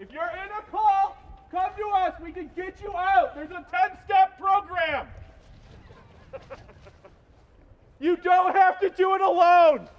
If you're in a call, come to us. We can get you out. There's a 10 step program. you don't have to do it alone.